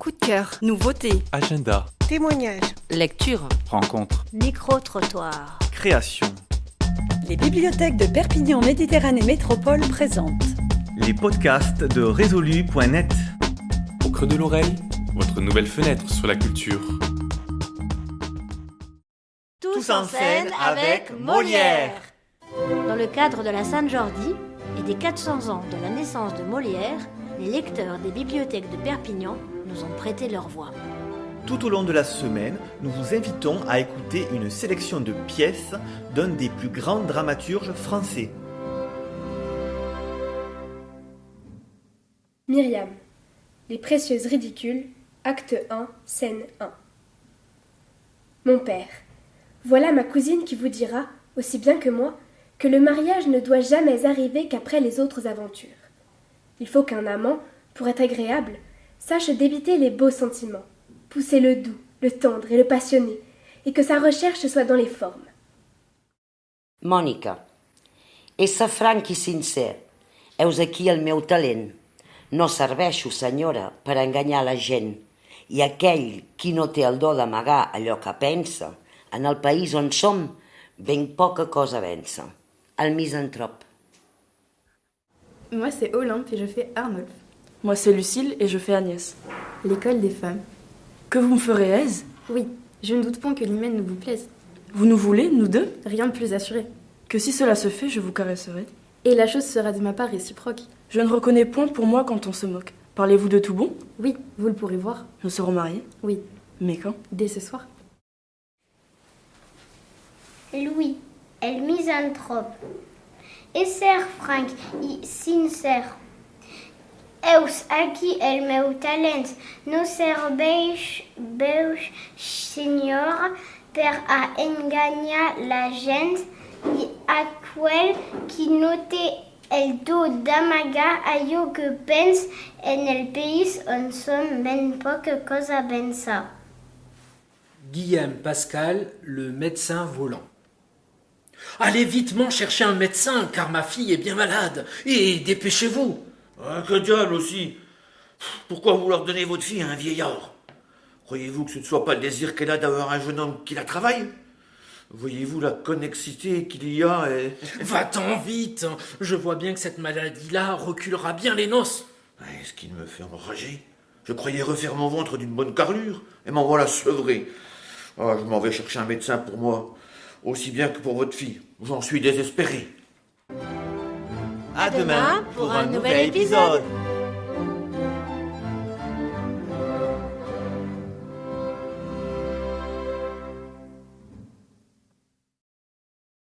Coup de cœur, nouveauté, Agenda, Témoignages. lecture. rencontre, Micro-trottoir. création. Les bibliothèques de Perpignan Méditerranée Métropole présentent Les podcasts de résolu.net. Au creux de l'oreille, votre nouvelle fenêtre sur la culture. Tous, en scène avec Molière. Dans le cadre de la Sainte-Jordi et des 400 ans de la naissance de Molière, les lecteurs des bibliothèques de Perpignan nous ont prêté leur voix. Tout au long de la semaine, nous vous invitons à écouter une sélection de pièces d'un des plus grands dramaturges français. Myriam. Les précieuses ridicules. Acte 1, scène 1. Mon père. Voilà ma cousine qui vous dira, aussi bien que moi, que le mariage ne doit jamais arriver qu'après les autres aventures. Il faut qu'un amant, pour être agréable, sache débiter les beaux sentiments, pousser le doux, le tendre et le passionné, et que sa recherche soit dans les formes. Mònica, ésser franc i sincer. Heus aquí el meu talent. No serveixo, senyora, per enganyar la gent. I aquell qui no té el do d'amagar allò que pensa, en el país on som, ben poca cosa vença. El misantrop. Moi, c'est Olympe et je fais Arnolphe. Moi, c'est Lucille et je fais Agnès. L'école des femmes. Que vous me ferez aise? Oui, je ne doute point que l'hymen ne vous plaise. Vous nous voulez, nous deux? Rien de plus assuré. Que si cela se fait, je vous caresserai. Et la chose sera de ma part réciproque. Je ne reconnais point pour moi quand on se moque. Parlez-vous de tout bon? Oui, vous le pourrez voir. Nous serons mariés Oui, Mais quand? Dès ce soir. Louis, el misantrope. Esser franc i sincer. Eus aquí el meu talent no serveix, veus, senyor, per a enganyar la gent i aquell qui no té el do d'amagar allò que pens en el país on som ben poca cosa pensa. Guillaume Pascal, le médecin volant. Allez vitement chercher un médecin, car ma fille est bien malade, et dépêchez-vous. Ah, que diable aussi Pourquoi vouloir donner votre fille à un vieillard? Croyez-vous que ce ne soit pas le désir qu'elle a d'avoir un jeune homme qui la travaille? Voyez-vous la connexité qu'il y a et... Va-t'en vite Je vois bien que cette maladie-là reculera bien les noces. Ouais, Ce qui me fait enrager? Je croyais refaire mon ventre d'une bonne carrure, et m'en voilà sevré. Ah, je m'en vais chercher un médecin pour moi, aussi bien que pour votre fille. J'en suis désespéré. À demain pour un nouvel épisode.